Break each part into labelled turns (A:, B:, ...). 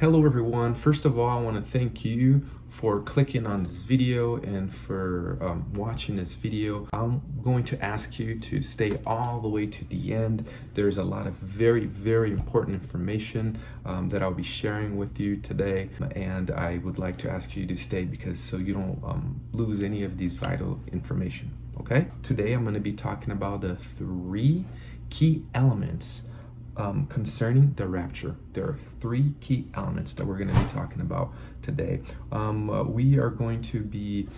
A: Hello everyone. First of all, I want to thank you for clicking on this video and for um, watching this video. I'm going to ask you to stay all the way to the end. There's a lot of very, very important information um, that I'll be sharing with you today. And I would like to ask you to stay because so you don't um, lose any of these vital information, okay? Today, I'm going to be talking about the three key elements um, concerning the rapture. There are three key elements that we're going to be talking about today. Um, uh, we are going to be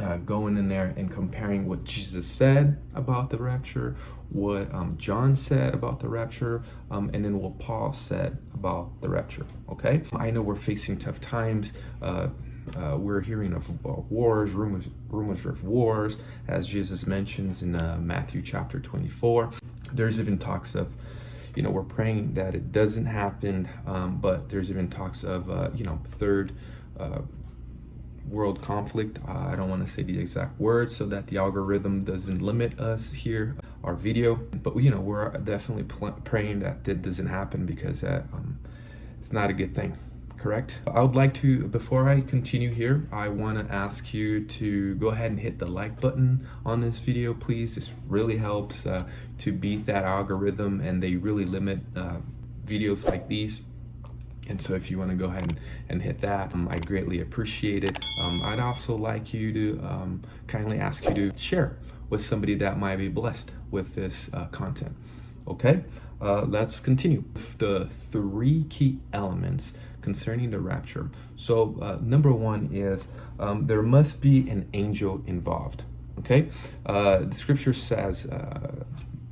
A: uh, going in there and comparing what Jesus said about the rapture, what um, John said about the rapture, um, and then what Paul said about the rapture. Okay, I know we're facing tough times. Uh, uh, we're hearing of uh, wars, rumors, rumors of wars, as Jesus mentions in uh, Matthew chapter 24. There's even talks of you know, we're praying that it doesn't happen, um, but there's even talks of, uh, you know, third uh, world conflict. Uh, I don't want to say the exact words so that the algorithm doesn't limit us here, our video. But, you know, we're definitely praying that that doesn't happen because that, um, it's not a good thing correct? I would like to, before I continue here, I want to ask you to go ahead and hit the like button on this video, please. This really helps uh, to beat that algorithm and they really limit uh, videos like these. And so if you want to go ahead and, and hit that, um, I greatly appreciate it. Um, I'd also like you to um, kindly ask you to share with somebody that might be blessed with this uh, content. Okay, uh, let's continue. The three key elements concerning the rapture. So uh, number one is um, there must be an angel involved. Okay, uh, the scripture says uh,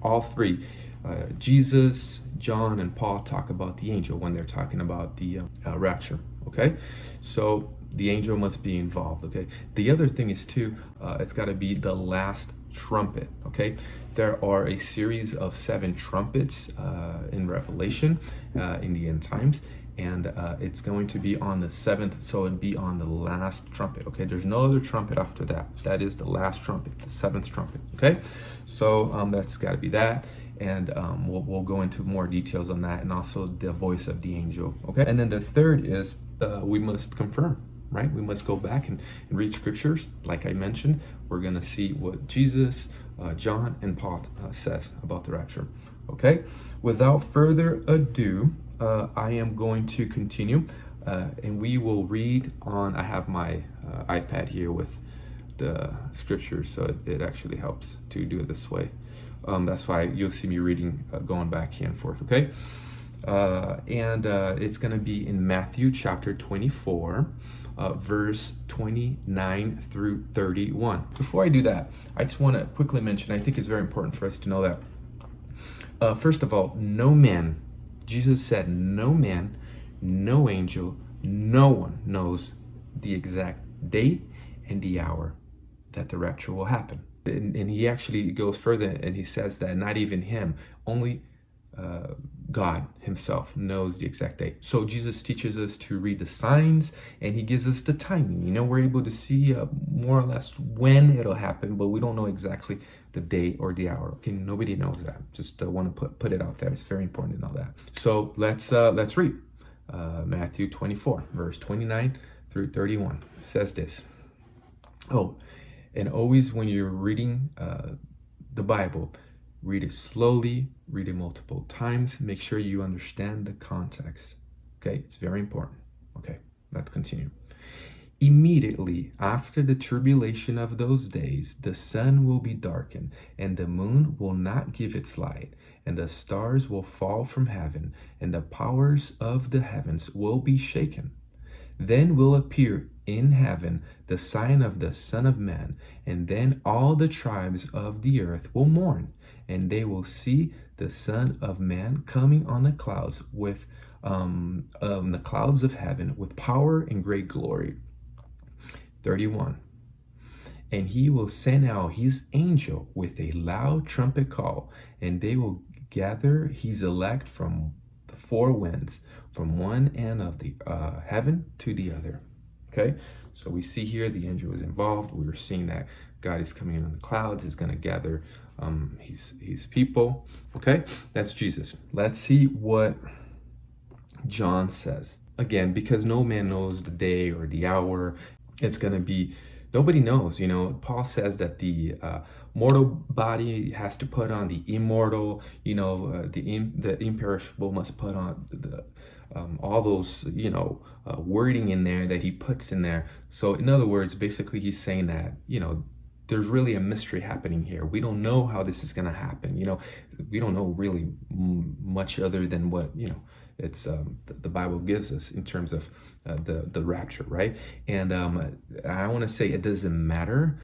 A: all three. Uh, Jesus, John, and Paul talk about the angel when they're talking about the uh, rapture. Okay, so the angel must be involved. Okay, the other thing is too, it's got to be the last trumpet okay there are a series of seven trumpets uh, in revelation uh, in the end times and uh, it's going to be on the seventh so it'd be on the last trumpet okay there's no other trumpet after that that is the last trumpet the seventh trumpet okay so um, that's got to be that and um, we'll, we'll go into more details on that and also the voice of the angel okay and then the third is uh, we must confirm right? We must go back and, and read scriptures. Like I mentioned, we're to see what Jesus, uh, John, and Paul uh, says about the rapture. Okay, without further ado, uh, I am going to continue uh, and we will read on, I have my uh, iPad here with the scriptures, so it, it, actually helps to do it this way. Um, that's why you'll see me reading, uh, going back and forth, okay? and it's going to be in Matthew chapter 24, uh, verse 29 through 31. Before I do that, I just want to quickly mention, I think it's very important for us to know that, uh, first of all, no man, Jesus said, no man, no angel, no one knows the exact date and the hour that the rapture will happen. And, and he actually goes further and he says that not even him, only uh, God himself knows the exact date. So Jesus teaches us to read the signs and he gives us the timing. You know, we're able to see uh, more or less when it'll happen, but we don't know exactly the date or the hour. Okay, nobody knows that. Just uh, want to put, put it out there. It's very important to know that. So let's, uh, let's read uh, Matthew 24, verse 29 through 31. It says this. Oh, and always when you're reading uh, the Bible, Read it slowly, read it multiple times. Make sure you understand the context. Okay, it's very important. Okay, let's continue. Immediately after the tribulation of those days, the sun will be darkened, and the moon will not give its light, and the stars will fall from heaven, and the powers of the heavens will be shaken. Then will appear in heaven the sign of the Son of Man, and then all the tribes of the earth will mourn, and they will see the Son of Man coming on the clouds with um, um, the clouds of heaven with power and great glory. 31. And he will send out his angel with a loud trumpet call, and they will gather his elect from the four winds, from one end of the uh, heaven to the other. Okay, so we see here the angel is involved. We are seeing that God is coming in on the clouds. He's going to gather um, his, his people. Okay, that's Jesus. Let's see what John says. again, because no man knows the day or the hour, it's going to be, nobody knows. You know, Paul says that the uh, mortal body has to put on the immortal, you know, uh, the, in, the imperishable must put on the, um, all those, you know, uh, wording in there that he puts in there. So in other words, basically he's saying that, you know, there's really a mystery happening here. We don't know how this is going to happen. You know, we don't know really much other than what, you know, it's um, the, the, Bible gives us in terms of uh, the, the rapture, right? And um, I want to say it doesn't matter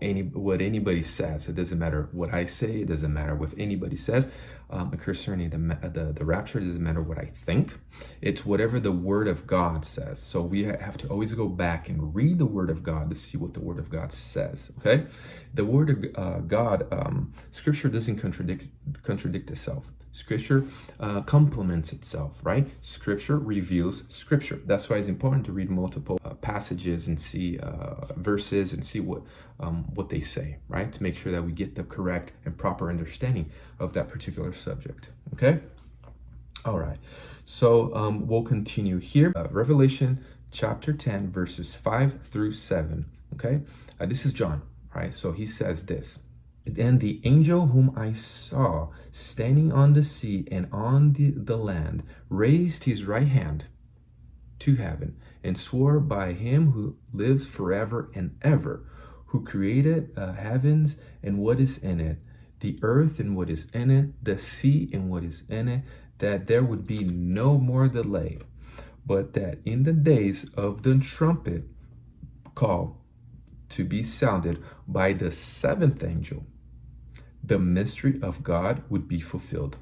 A: any what anybody says. It doesn't matter what I say. It doesn't matter what anybody says um, the, the the rapture. It doesn't matter what I think. It's whatever the Word of God says. So we have to always go back and read the Word of God to see what the Word of God says. Okay, the Word of uh, God, um, Scripture doesn't contradict contradict itself. Scripture uh, complements itself, right? Scripture reveals Scripture. That's why it's important to read multiple uh, passages and see uh, verses and see what um, what they say, right? To make sure that we get the correct and proper understanding of that particular subject. Okay. All right. So um, we'll continue here. Uh, Revelation chapter 10, verses 5 through 7. Okay. Uh, this is John, right? So he says this. Then the angel whom I saw standing on the sea and on the, the land raised his right hand to heaven and swore by him who lives forever and ever, who created uh, heavens and what is in it, the earth and what is in it, the sea and what is in it, that there would be no more delay, but that in the days of the trumpet call to be sounded by the seventh angel, the mystery of God would be fulfilled,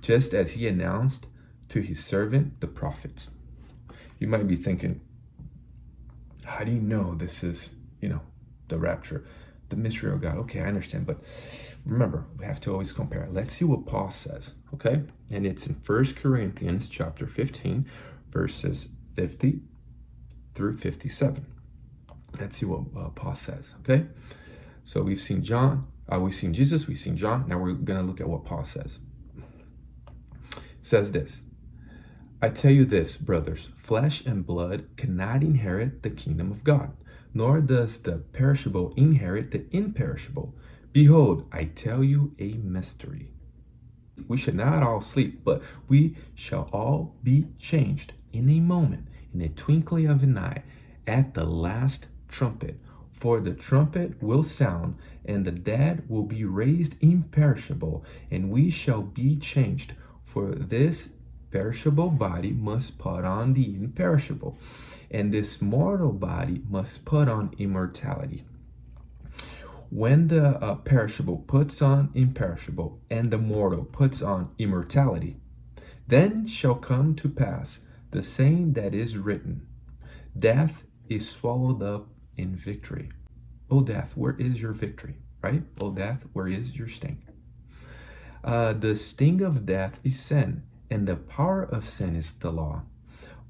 A: just as he announced to his servant, the prophets. You might be thinking, how do you know this is, you know, the rapture, the mystery of God? Okay, I understand, but remember, we have to always compare. Let's see what Paul says, okay? And it's in First Corinthians chapter 15, verses 50 through 57. Let's see what uh, Paul says, okay? So we've seen John, uh, we've seen Jesus, we've seen John. Now we're going to look at what Paul says. It says this I tell you this, brothers, flesh and blood cannot inherit the kingdom of God, nor does the perishable inherit the imperishable. Behold, I tell you a mystery. We shall not all sleep, but we shall all be changed in a moment, in a twinkling of an eye, at the last trumpet. For the trumpet will sound, and the dead will be raised imperishable, and we shall be changed. For this perishable body must put on the imperishable, and this mortal body must put on immortality. When the uh, perishable puts on imperishable, and the mortal puts on immortality, then shall come to pass the saying that is written Death is swallowed up in victory. O death, where is your victory? Right? O death, where is your sting? Uh, the sting of death is sin, and the power of sin is the law.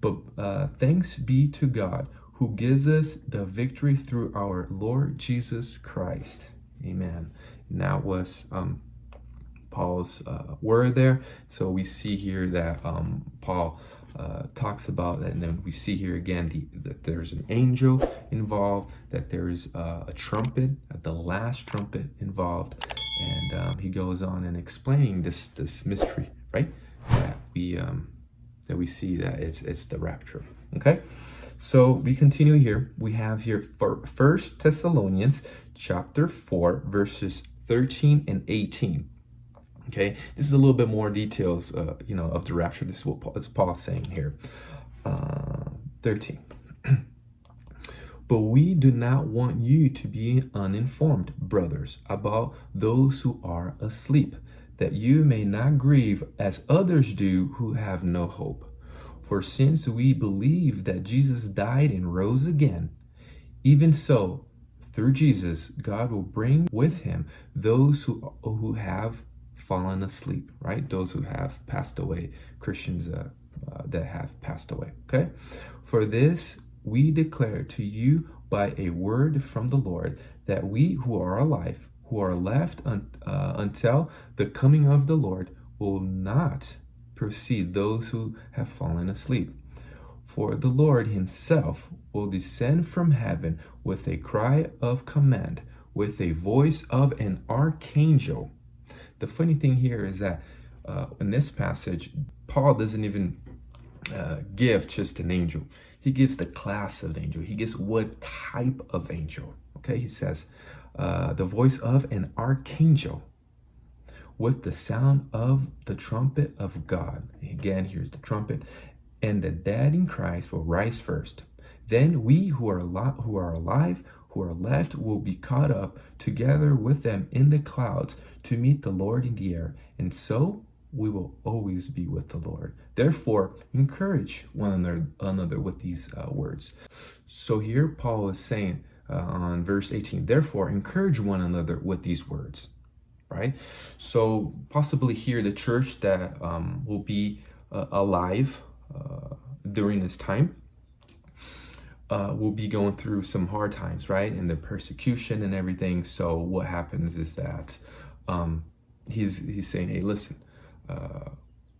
A: But uh, thanks be to God who gives us the victory through our Lord Jesus Christ. Amen. And that was um, Paul's uh, word there. So we see here that um, Paul uh, talks about, and then we see here again the, that there's an angel involved, that there's uh, a trumpet, the last trumpet involved, and um, he goes on and explaining this this mystery, right? That we um, that we see that it's it's the rapture. Okay, so we continue here. We have here for First Thessalonians chapter four verses thirteen and eighteen. Okay, this is a little bit more details, uh, you know, of the rapture. This is what Paul, is Paul saying here. Uh, 13. but we do not want you to be uninformed, brothers, about those who are asleep, that you may not grieve as others do who have no hope. For since we believe that Jesus died and rose again, even so, through Jesus, God will bring with him those who, who have fallen asleep, right? Those who have passed away, Christians uh, uh, that have passed away, okay? For this we declare to you by a word from the Lord that we who are alive, who are left un uh, until the coming of the Lord, will not precede those who have fallen asleep. For the Lord himself will descend from heaven with a cry of command, with a voice of an archangel. The funny thing here is that uh, in this passage, Paul doesn't even uh, give just an angel. He gives the class of angel. He gives what type of angel. Okay, he says, uh, the voice of an archangel with the sound of the trumpet of God. Again, here's the trumpet. And the dead in Christ will rise first. Then we who are, who are alive, who are left, will be caught up together with them in the clouds to meet the Lord in the air. And so we will always be with the Lord. Therefore, encourage one another, another with these uh, words. So here Paul is saying uh, on verse 18, therefore encourage one another with these words, right? So possibly here the church that um, will be uh, alive uh, during this time uh, will be going through some hard times, right? And the persecution and everything. So what happens is that um, he's, he's saying, hey, listen, uh,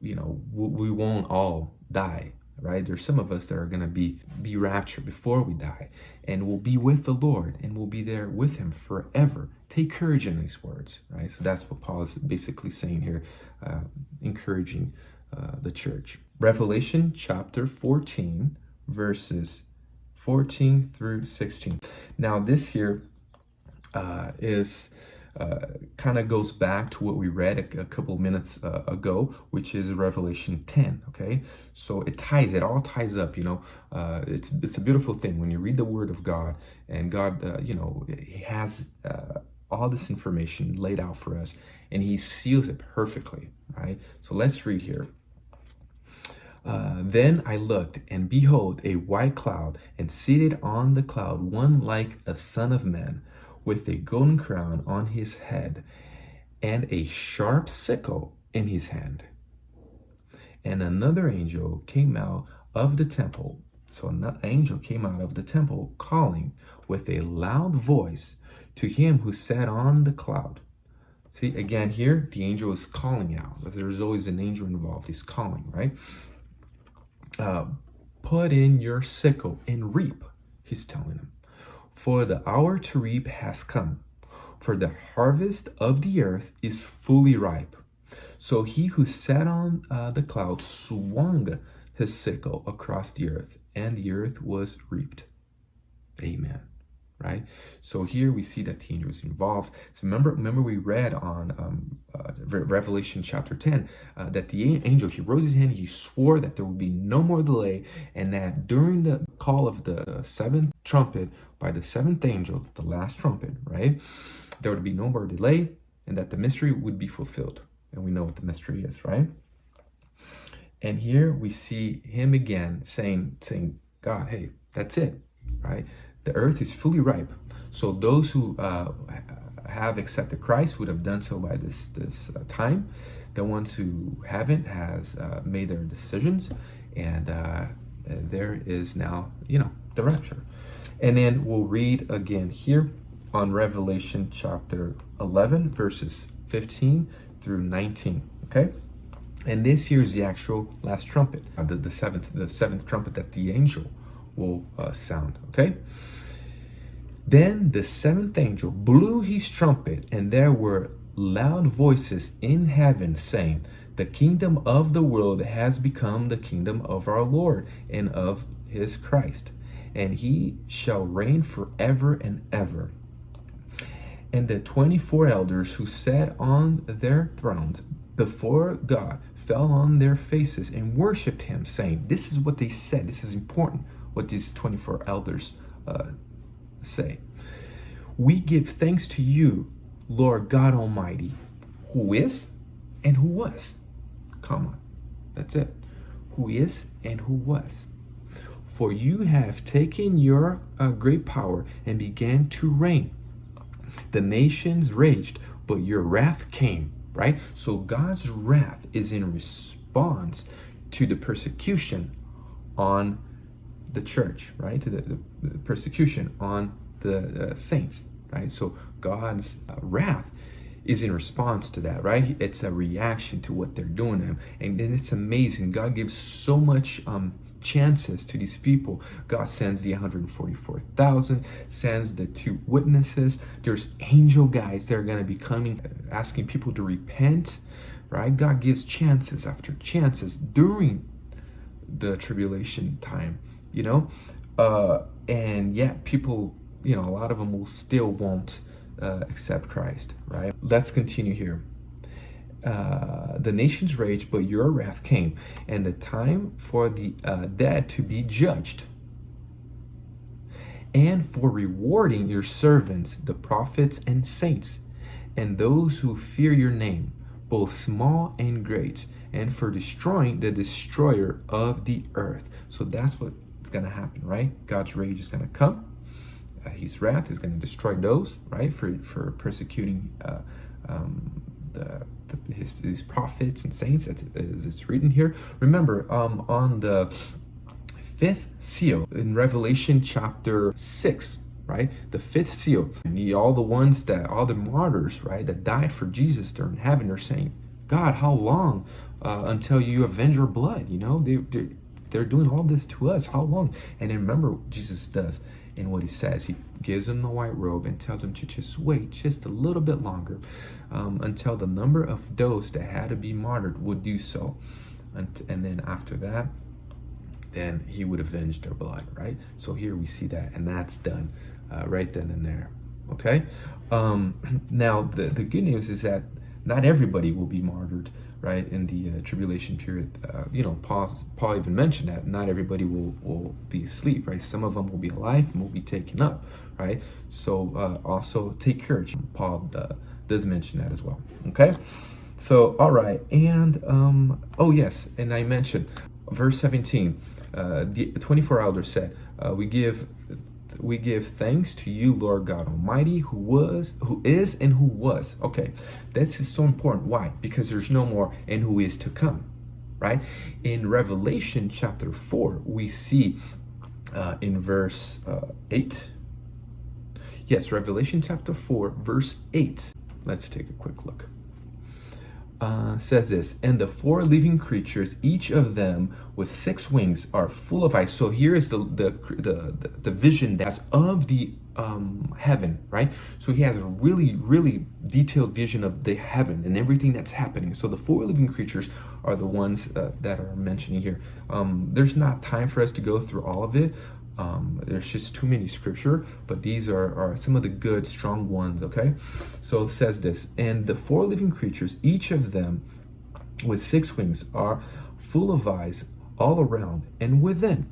A: you know, we won't all die, right? There's some of us that are going to be be raptured before we die, and we'll be with the Lord, and we'll be there with Him forever. Take courage in these words, right? So that's what Paul is basically saying here, uh, encouraging uh, the church. Revelation chapter 14, verses 14 through 16. Now, this here uh, is uh, kind of goes back to what we read a, a couple minutes uh, ago, which is Revelation 10. Okay, so it ties, it all ties up. You know, uh, it's it's a beautiful thing when you read the Word of God, and God, uh, you know, He has uh, all this information laid out for us, and He seals it perfectly. Right. So let's read here. Uh, then I looked, and behold, a white cloud, and seated on the cloud one like a son of man with a golden crown on his head and a sharp sickle in his hand. And another angel came out of the temple. So an angel came out of the temple calling with a loud voice to him who sat on the cloud. See, again here, the angel is calling out. There's always an angel involved. He's calling, right? Uh, put in your sickle and reap, he's telling him. For the hour to reap has come, for the harvest of the earth is fully ripe. So he who sat on uh, the cloud swung his sickle across the earth, and the earth was reaped. Amen right? So here we see that the angel is involved. So remember, remember we read on um, uh, Revelation chapter 10 uh, that the angel, he rose his hand, he swore that there would be no more delay and that during the call of the seventh trumpet by the seventh angel, the last trumpet, right? There would be no more delay and that the mystery would be fulfilled. And we know what the mystery is, right? And here we see him again saying, saying, God, hey, that's it, right? The earth is fully ripe. So those who uh, have accepted Christ would have done so by this, this uh, time. The ones who haven't has uh, made their decisions and uh, there is now, you know, the rapture. And then we'll read again here on Revelation chapter 11, verses 15 through 19, okay? And this here is the actual last trumpet, uh, the, the seventh, the seventh trumpet that the angel will uh, sound, okay? Then the seventh angel blew his trumpet, and there were loud voices in heaven saying, The kingdom of the world has become the kingdom of our Lord and of his Christ, and he shall reign forever and ever. And the 24 elders who sat on their thrones before God fell on their faces and worshiped him, saying, This is what they said. This is important, what these 24 elders uh, say. We give thanks to you, Lord God Almighty, who is and who was. Come on. That's it. Who is and who was. For you have taken your uh, great power and began to reign. The nations raged, but your wrath came, right? So God's wrath is in response to the persecution on the church, right? To the, the, the persecution on the uh, saints, right? So God's uh, wrath is in response to that, right? It's a reaction to what they're doing to him. And, and it's amazing. God gives so much um, chances to these people. God sends the 144,000, sends the two witnesses. There's angel guys that are going to be coming, asking people to repent, right? God gives chances after chances during the tribulation time, you know? Uh, and yet people, you know, a lot of them will still won't uh, accept Christ, right? Let's continue here. Uh, the nations raged, but your wrath came, and the time for the uh, dead to be judged, and for rewarding your servants, the prophets and saints, and those who fear your name, both small and great, and for destroying the destroyer of the earth. So that's what's going to happen, right? God's rage is going to come. Uh, his wrath is going to destroy those, right, for, for persecuting uh, um, the, the his, his, prophets and saints, as it's written here. Remember, um, on the fifth seal in Revelation chapter 6, right? The fifth seal, and all the ones that, all the martyrs, right, that died for Jesus, they're in heaven, they're saying, God, how long uh, until you avenge your blood? You know, they, they're, they're doing all this to us. How long? And then remember Jesus does in what he says. He gives them the white robe and tells them to just wait just a little bit longer um, until the number of those that had to be martyred would do so. And, and then after that, then he would avenge their blood, right? So here we see that, and that's done uh, right then and there, okay? Um, now, the, the good news is that not everybody will be martyred, right, in the uh, tribulation period. Uh, you know, Paul, Paul even mentioned that not everybody will, will be asleep, right? Some of them will be alive and will be taken up, right? So uh, also take courage. Paul uh, does mention that as well, okay? So, all right, and, um, oh yes, and I mentioned, verse 17, uh, the 24 elders said, uh, we give we give thanks to you, Lord God Almighty, who was, who is, and who was. Okay, this is so important. Why? Because there's no more and who is to come, right? In Revelation chapter 4, we see uh, in verse uh, 8, yes, Revelation chapter 4, verse 8. Let's take a quick look uh, says this, and the four living creatures, each of them with six wings, are full of eyes. So here is the the the, the vision that's of the um, heaven, right? So he has a really, really detailed vision of the heaven and everything that's happening. So the four living creatures are the ones uh, that are mentioning here. Um, there's not time for us to go through all of it. Um, there's just too many scripture, but these are, are some of the good, strong ones, okay? So it says this, and the four living creatures, each of them with six wings, are full of eyes all around and within.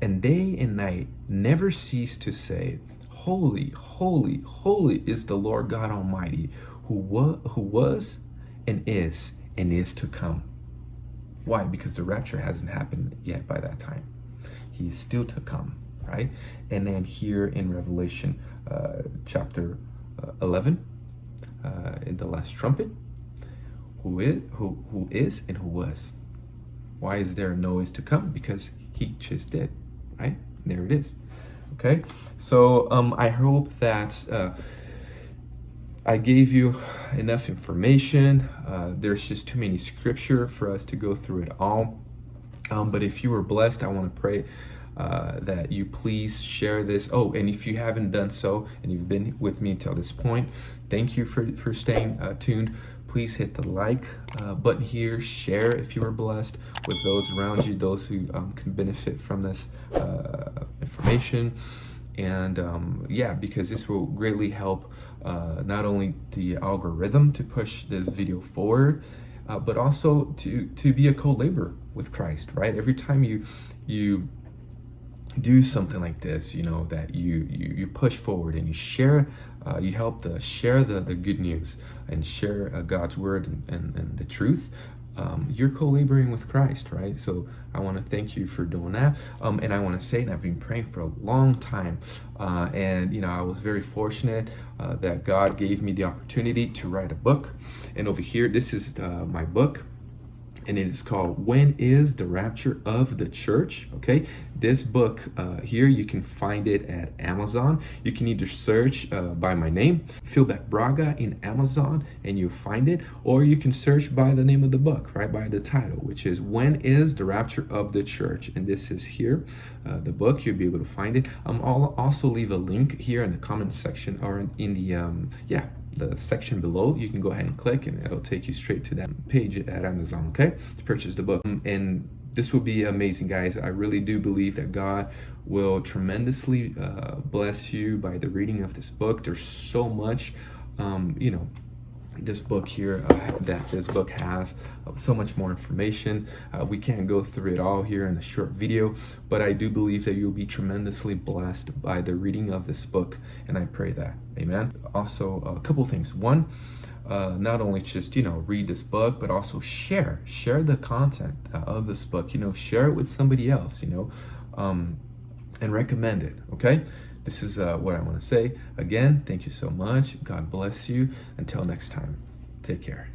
A: And day and night never cease to say, Holy, holy, holy is the Lord God Almighty, who, wa who was and is and is to come. Why? Because the rapture hasn't happened yet by that time he's still to come, right? And then here in Revelation uh, chapter uh, 11, uh, in the last trumpet, who is, who, who is and who was. Why is there no is to come? Because he just did, right? There it is. Okay, so um, I hope that uh, I gave you enough information. Uh, there's just too many scripture for us to go through it all. Um, but if you were blessed, I want to pray uh, that you please share this. Oh, and if you haven't done so and you've been with me until this point, thank you for, for staying uh, tuned. Please hit the like uh, button here, share if you are blessed with those around you, those who um, can benefit from this uh, information. And um, yeah, because this will greatly help uh, not only the algorithm to push this video forward, but also to to be a co-laborer with Christ, right? Every time you you do something like this, you know, that you you, you push forward and you share, uh, you help the share the the good news and share uh, God's word and, and, and the truth. Um, you're co-laboring with Christ, right? So I want to thank you for doing that. Um, and I want to say, and I've been praying for a long time, uh, and you know, I was very fortunate uh, that God gave me the opportunity to write a book. And over here, this is uh, my book and it is called When is the Rapture of the Church? Okay, this book uh, here, you can find it at Amazon. You can either search uh, by my name, Philbeck Braga, in Amazon, and you'll find it, or you can search by the name of the book, right, by the title, which is When is the Rapture of the Church? And this is here, uh, the book, you'll be able to find it. Um, I'll also leave a link here in the comment section or in the, um, yeah, the section below you can go ahead and click and it'll take you straight to that page at amazon okay? To purchase the book. And this will be amazing guys. I really do believe that god will tremendously uh, bless you by the reading of this book. There's so much um, you know this book here uh, that this book has uh, so much more information. Uh, we can't go through it all here in a short video but i do believe that you'll be tremendously blessed by the reading of this book and i pray that. Amen. Also a couple things. One uh, not only just you know read this book but also share share the content uh, of this book you know share it with somebody else you know um, and recommend it okay this is uh, what I want to say. Again, thank you so much. God bless you. Until next time, take care.